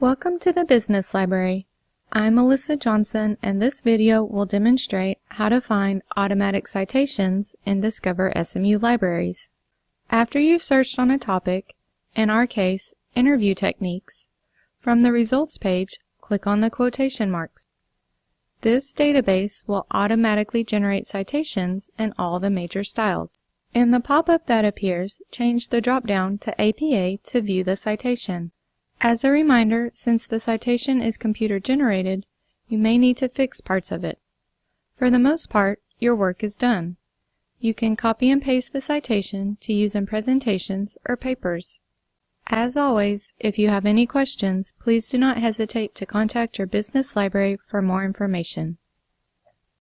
Welcome to the Business Library. I'm Melissa Johnson and this video will demonstrate how to find automatic citations in Discover SMU Libraries. After you've searched on a topic, in our case, interview techniques, from the results page, click on the quotation marks. This database will automatically generate citations in all the major styles. In the pop-up that appears, change the drop-down to APA to view the citation. As a reminder, since the citation is computer-generated, you may need to fix parts of it. For the most part, your work is done. You can copy and paste the citation to use in presentations or papers. As always, if you have any questions, please do not hesitate to contact your business library for more information.